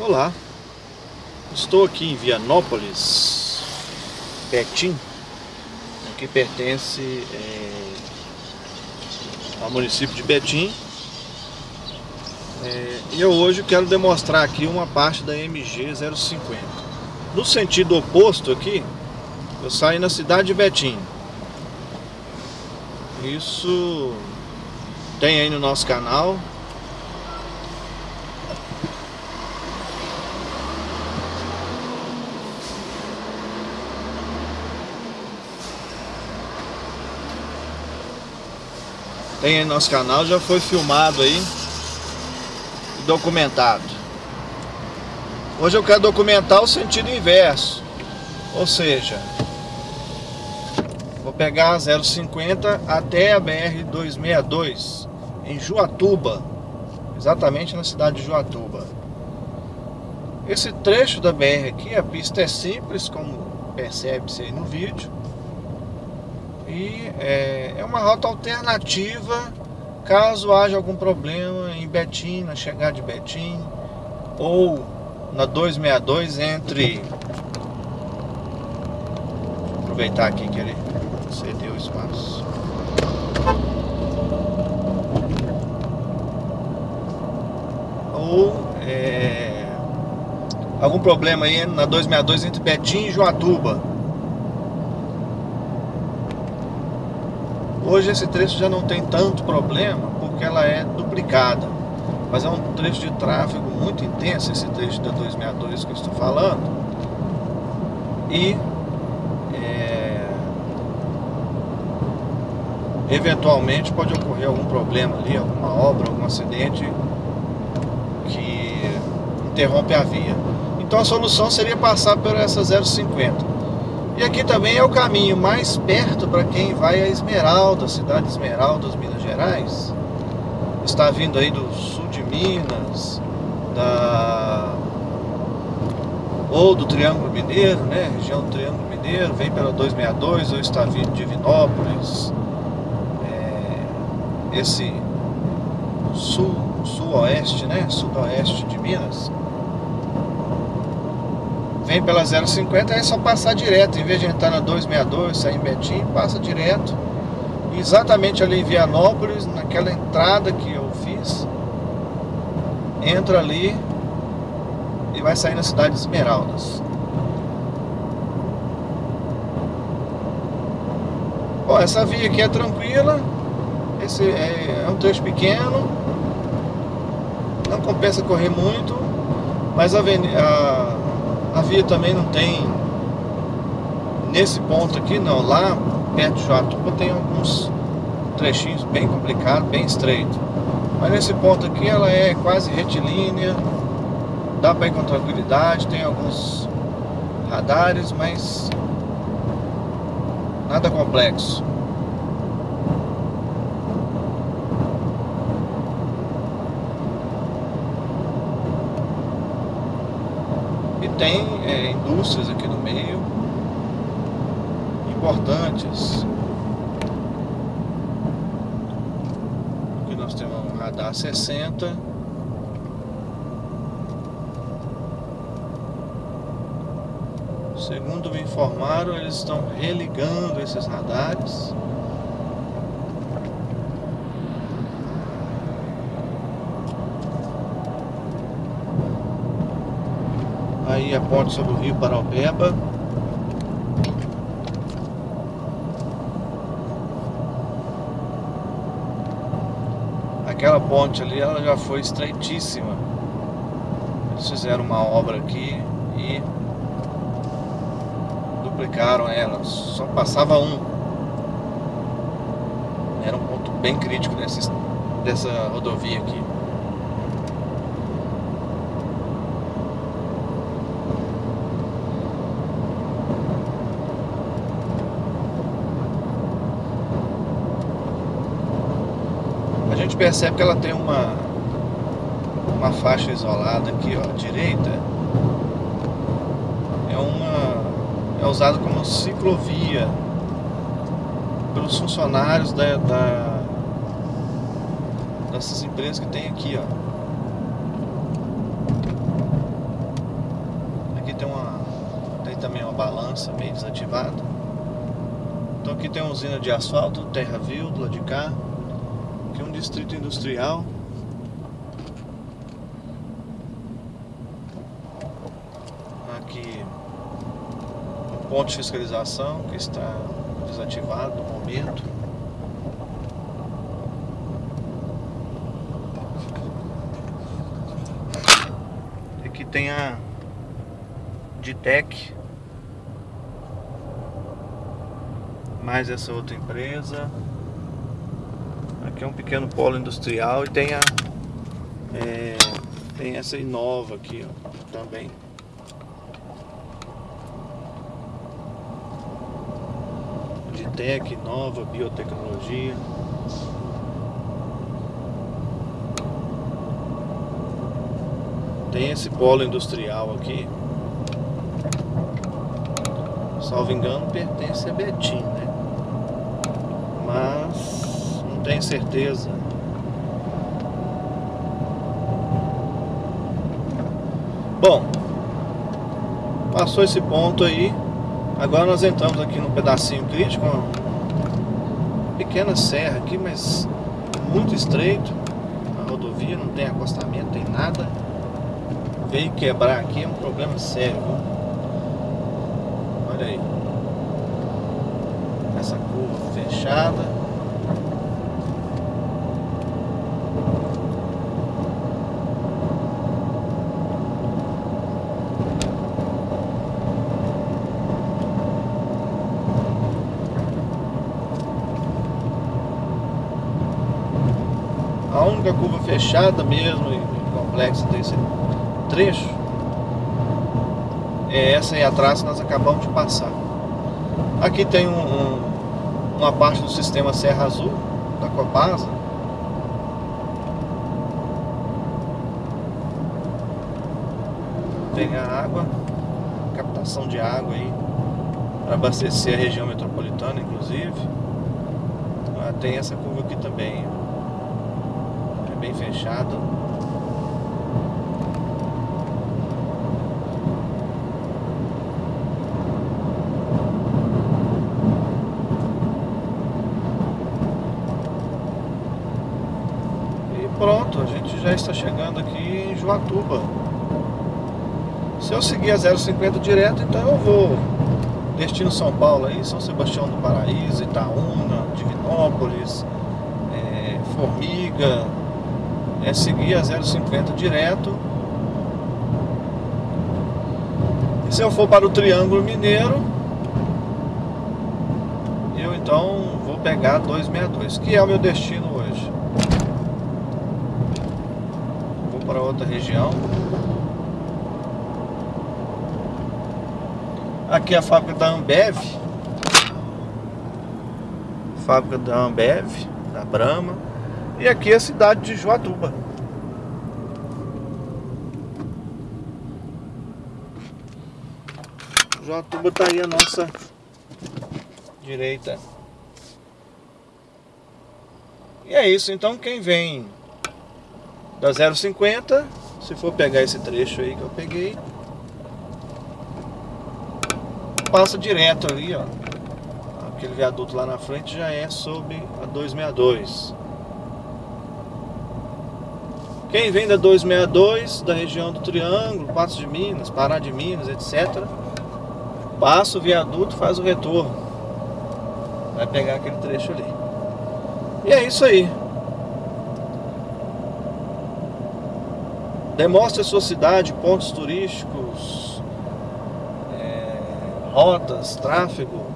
Olá, estou aqui em Vianópolis, Betim, que pertence é, ao município de Betim. É, e eu hoje quero demonstrar aqui uma parte da MG 050. No sentido oposto aqui, eu saio na cidade de Betim. Isso tem aí no nosso canal, tem aí no nosso canal, já foi filmado aí e documentado. Hoje eu quero documentar o sentido inverso, ou seja, vou pegar a 050 até a BR-262 em Juatuba, exatamente na cidade de Juatuba. Esse trecho da BR aqui, a pista é simples, como percebe-se aí no vídeo, e é, é uma rota alternativa caso haja algum problema em Betim, na chegada de Betim, ou na 262 entre. Vou aproveitar aqui que ele cedeu espaço. Ou é, algum problema aí na 262 entre Betim e Joatuba. Hoje esse trecho já não tem tanto problema porque ela é duplicada. Mas é um trecho de tráfego muito intenso, esse trecho da 262 que eu estou falando. E é, eventualmente pode ocorrer algum problema ali, alguma obra, algum acidente que interrompe a via. Então a solução seria passar por essa 050. E aqui também é o caminho mais perto para quem vai a Esmeralda, cidade de Esmeraldas, Minas Gerais. Está vindo aí do sul de Minas, da ou do Triângulo Mineiro, né? Região do Triângulo Mineiro, vem pela 262 ou está vindo de Vinópolis. É, esse sul, sul-oeste, né? Sudoeste de Minas vem pela 050, é só passar direto, em vez de entrar na 262, sair em Betim, passa direto. Exatamente ali em Vianópolis, naquela entrada que eu fiz, entra ali e vai sair na cidade de Esmeraldas. Bom, essa via aqui é tranquila, esse é, é um trecho pequeno, não compensa correr muito, mas a, a a via também não tem nesse ponto aqui não, lá perto de Joatuba tem alguns trechinhos bem complicados, bem estreito. Mas nesse ponto aqui ela é quase retilínea, dá para ir com tranquilidade, tem alguns radares, mas nada complexo. Tem é, indústrias aqui no meio importantes. Aqui nós temos um radar 60. Segundo me informaram, eles estão religando esses radares. A ponte sobre o rio Paraupeba. Aquela ponte ali, ela já foi estreitíssima. Eles fizeram uma obra aqui e duplicaram ela. Só passava um. Era um ponto bem crítico dessa, dessa rodovia aqui. percebe que ela tem uma, uma faixa isolada aqui, ó, direita. É uma é usada como ciclovia pelos funcionários da, da dessas empresas que tem aqui, ó. também uma balança meio desativada. Então aqui tem uma usina de asfalto, terra vil do lado de cá. É um distrito industrial. Aqui um ponto de fiscalização que está desativado no momento. Aqui tem a Ditec mais essa outra empresa aqui é um pequeno polo industrial e tem a é, tem essa Inova aqui ó, também. Ditec, Nova, Biotecnologia. Tem esse polo industrial aqui. Salvo engano pertence a Betim, né? Mas tenho certeza. Bom, passou esse ponto aí. Agora nós entramos aqui no pedacinho crítico, uma pequena serra aqui, mas muito estreito. A rodovia não tem acostamento, tem nada. Veio quebrar aqui é um problema sério. Olha aí. Essa curva fechada. A única curva fechada mesmo e complexa desse trecho é essa aí atrás que nós acabamos de passar. Aqui tem um, um, uma parte do sistema Serra Azul, da Copasa. Tem a água, captação de água aí, para abastecer a região metropolitana, inclusive. Ah, tem essa curva aqui também, bem fechada. pronto, a gente já está chegando aqui em Joatuba. Se eu seguir a 050 direto, então eu vou destino São Paulo aí, São Sebastião do Paraíso, Itaúna, Divinópolis, é, Formiga, é seguir a 050 direto. E se eu for para o Triângulo Mineiro, eu então vou pegar 262, que é o meu destino hoje. para outra região. Aqui é a fábrica da Ambev. Fábrica da Ambev, da Brahma. E aqui é a cidade de Joatuba. Joatuba tá aí a nossa direita. E é isso, então quem vem da 0,50 se for pegar esse trecho aí que eu peguei passa direto ali ó aquele viaduto lá na frente já é sob a 262 quem vem da 262 da região do Triângulo, Patos de Minas, Pará de Minas, etc passa o viaduto faz o retorno. Vai pegar aquele trecho ali. E é isso aí. Demonstre a sua cidade, pontos turísticos, é, rotas, tráfego.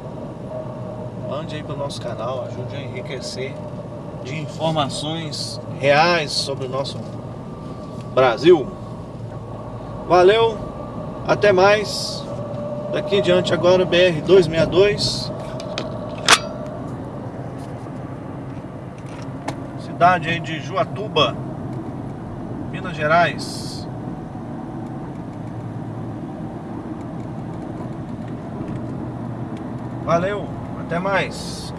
Mande aí para o nosso canal, ajude a enriquecer de informações reais sobre o nosso Brasil. Valeu, até mais. Daqui em diante agora BR 262. Cidade aí de Juatuba. Minas Gerais. Valeu, até mais.